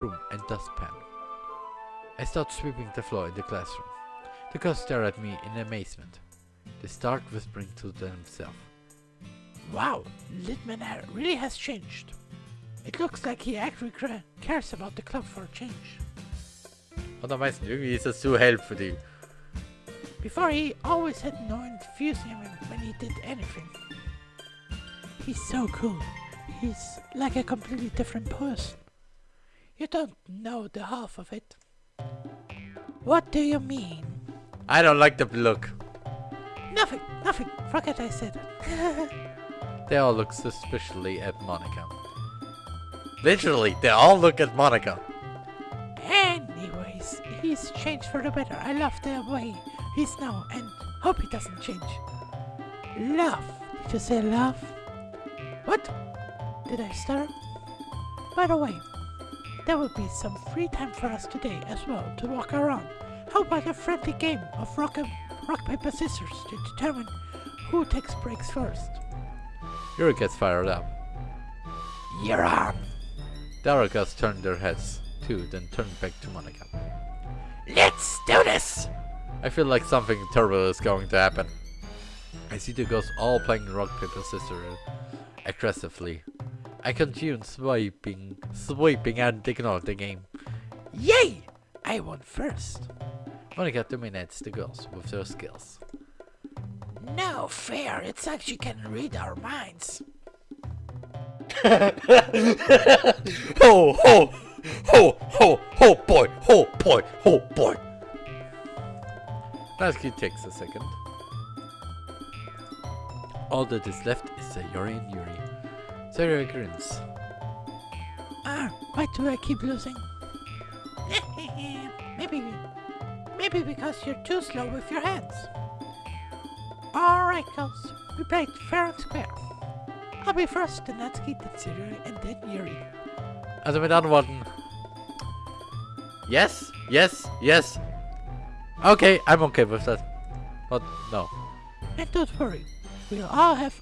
room and dustpan. I start sweeping the floor in the classroom. The girls stare at me in amazement. They start whispering to themselves. Wow, Litman really has changed. It looks like he actually cares about the club for a change. Und am irgendwie ist das zu hell. Before he always had no enthusiasm when he did anything. He's so cool. He's like a completely different person. You don't know the half of it. What do you mean? I don't like the look. Nothing, nothing. Forget I said it. They all look suspiciously at Monika. Literally, they all look at Monika. Anyways, he's changed for the better. I love the way he's now and hope he doesn't change. Love. Did you say love? What? Did I start? By the way, there will be some free time for us today as well to walk around. How about a friendly game of rock, rock paper, scissors to determine who takes breaks first? Yuri gets fired up. You're on. The other girls turn their heads too, then turn back to Monika. Let's do this! I feel like something terrible is going to happen. I see the girls all playing rock, paper, scissors aggressively. I continue swiping, sweeping and ignore the game. Yay! I won first. Monika dominates the girls with her skills. No fair, it's like she can read our minds. Ho ho ho ho ho boy ho boy ho boy. Natsuki takes a second. All that is left is Sayori and Yuri. Sayori grins. Ah, why do I keep losing? maybe, maybe because you're too slow with your hands. Alright, girls, we played fair and square. I'll be first, then Natsuki, then Sayori, and then Yuri. Also mit anderen Worten. Yes, yes, yes. Okay, I'm okay with that. But no. And don't worry, we'll all have